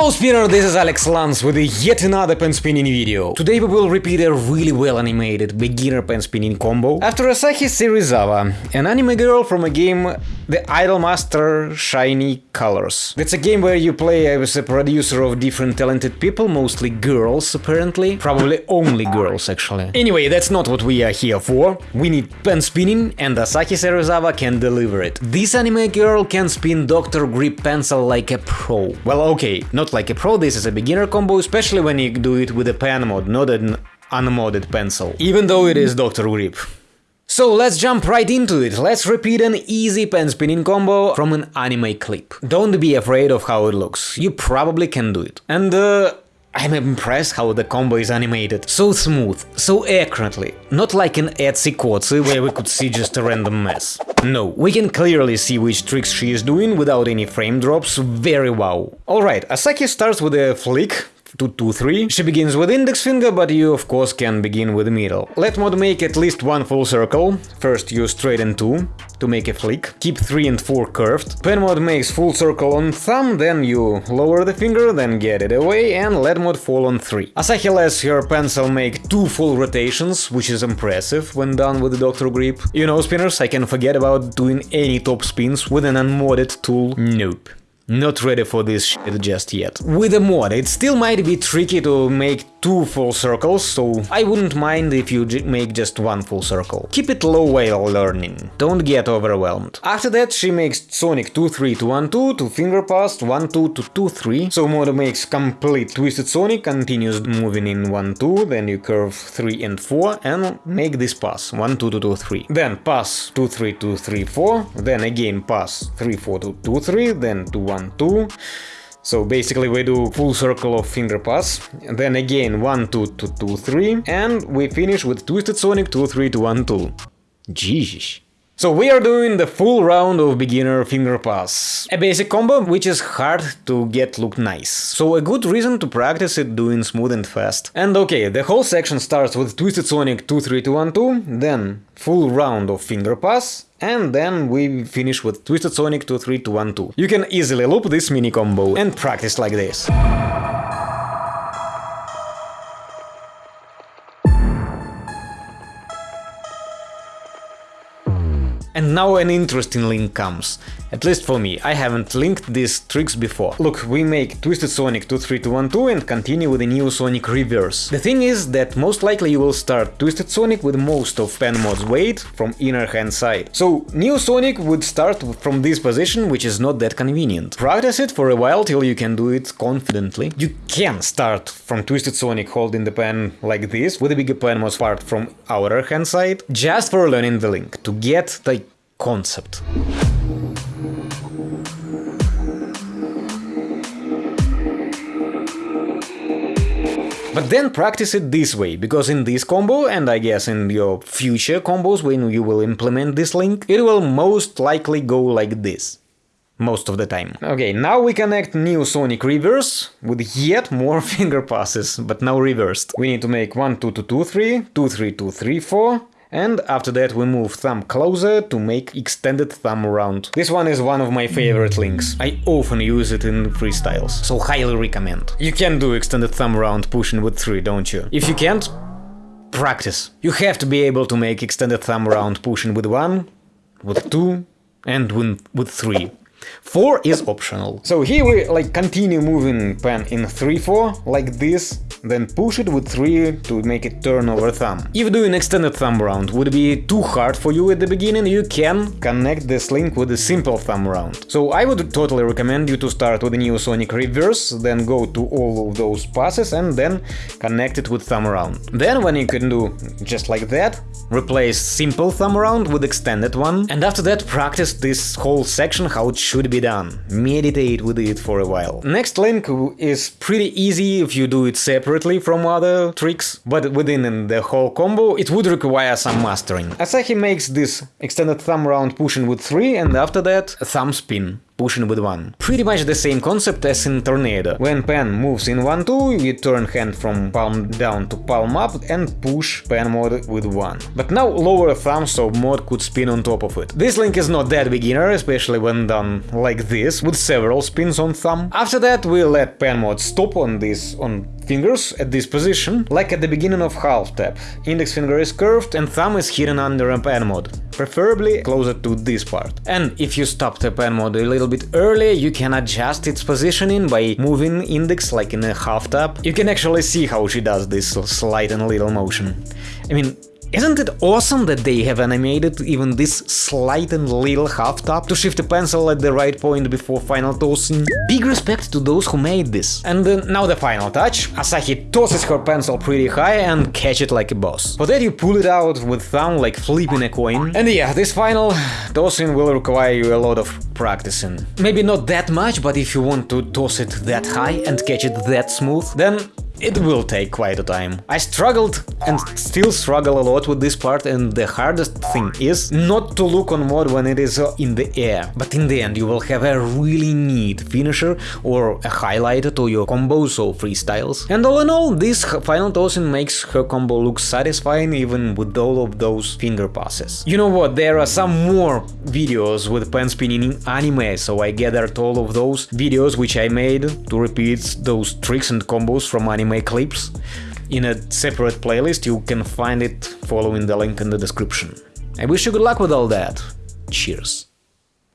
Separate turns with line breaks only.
Hello spinner, this is Alex Lance with yet another pen spinning video. Today we will repeat a really well animated beginner pen spinning combo after Asahi Serizawa, an anime girl from a game The Idolmaster Shiny Colors. That's a game where you play as a producer of different talented people, mostly girls apparently, probably only girls actually. Anyway, that's not what we are here for. We need pen spinning and Asahi Serizawa can deliver it. This anime girl can spin Dr. Grip pencil like a pro. Well okay, not like a pro, this is a beginner combo, especially when you do it with a pen mod, not an unmodded pencil. Even though it is Dr. Grip. So let's jump right into it, let's repeat an easy pen spinning combo from an anime clip. Don't be afraid of how it looks, you probably can do it. And uh, I'm impressed how the combo is animated. So smooth, so accurately. Not like in Etsy Kotsu, where we could see just a random mess. No, we can clearly see which tricks she is doing without any frame drops, very wow. Alright, Asahi starts with a flick, 2, 2, 3. She begins with index finger, but you of course can begin with middle. Let mod make at least one full circle. First use straighten 2 to make a flick. Keep 3 and 4 curved. Pen mod makes full circle on thumb, then you lower the finger, then get it away, and let mod fall on 3. Asahi lets her pencil make two full rotations, which is impressive when done with the Dr. Grip. You know, spinners, I can forget about doing any top spins with an unmodded tool. Nope. Not ready for this shit just yet. With a mod, it still might be tricky to make two full circles, so I wouldn't mind if you make just one full circle. Keep it low while learning, don't get overwhelmed. After that she makes Sonic 2-3 to 1-2 to finger pass 1-2 to 2-3, so Modo makes complete Twisted Sonic, continues moving in 1-2, then you curve 3 and 4 and make this pass 1-2 to 2-3. Then pass 2-3 to 3-4, then again pass 3-4 to 2-3, then to 1-2, so basically we do full circle of finger pass, then again 1 2 2 2 3, and we finish with Twisted Sonic 2 3 to 1 2. Jesus. So we are doing the full round of beginner finger pass. A basic combo which is hard to get look nice. So a good reason to practice it doing smooth and fast. And okay, the whole section starts with Twisted Sonic 2 3 2 1 2, then full round of finger pass, and then we finish with Twisted Sonic 2 3 2 1 2. You can easily loop this mini combo and practice like this. And now an interesting link comes. At least for me, I haven't linked these tricks before. Look, we make Twisted Sonic 23212 and continue with the Neo Sonic Reverse. The thing is that most likely you will start Twisted Sonic with most of pen mod's weight from inner hand side. So Neo Sonic would start from this position, which is not that convenient. Practice it for a while till you can do it confidently. You can start from Twisted Sonic holding the pen like this, with the bigger pen mod part from outer hand side, just for learning the link, to get the concept. But then practice it this way, because in this combo, and I guess in your future combos when you will implement this link, it will most likely go like this. Most of the time. Okay, now we connect Neo Sonic Reverse with yet more finger passes, but now reversed. We need to make 1 2 2 2 3, 2 3 2 3 4, and after that we move thumb closer to make extended thumb round. This one is one of my favorite links. I often use it in freestyles, so highly recommend. You can do extended thumb round pushing with 3, don't you? If you can't, practice. You have to be able to make extended thumb round pushing with 1, with 2, and with 3. 4 is optional. So here we like continue moving pen in 3-4, like this, then push it with 3 to make it turn over thumb. If doing extended thumb round would be too hard for you at the beginning, you can connect this link with a simple thumb round. So I would totally recommend you to start with the Neo Sonic Reverse, then go to all of those passes and then connect it with thumb round. Then when you can do just like that, replace simple thumb round with extended one, and after that practice this whole section how it should be done. Meditate with it for a while. Next link is pretty easy if you do it separately from other tricks, but within the whole combo it would require some mastering. Asahi makes this extended thumb round pushing with 3 and after that a thumb spin pushing with 1. Pretty much the same concept as in Tornado. When pen moves in 1-2, you turn hand from palm down to palm up and push pen mode with 1. But now lower thumb so mod could spin on top of it. This link is not that beginner, especially when done like this, with several spins on thumb. After that we let pen mode stop on this on fingers at this position, like at the beginning of half tap. Index finger is curved and thumb is hidden under a pen mode, preferably closer to this part. And if you stop the pen mode a little bit early, you can adjust its positioning by moving index like in a half tap. You can actually see how she does this slight and little motion. I mean, isn't it awesome that they have animated even this slight and little half tap to shift the pencil at the right point before final tossing? Big respect to those who made this. And uh, now the final touch. Asahi tosses her pencil pretty high and catch it like a boss. For that you pull it out with thumb like flipping a coin. And yeah, this final tossing will require you a lot of practicing. Maybe not that much, but if you want to toss it that high and catch it that smooth, then it will take quite a time. I struggled and still struggle a lot with this part and the hardest thing is not to look on mod when it is in the air, but in the end you will have a really neat finisher or a highlight to your combos or freestyles. And all in all, this final tossing makes her combo look satisfying even with all of those finger passes. You know what, there are some more videos with pen spinning in anime, so I gathered all of those videos which I made to repeat those tricks and combos from anime clips in a separate playlist, you can find it following the link in the description. I wish you good luck with all that. Cheers.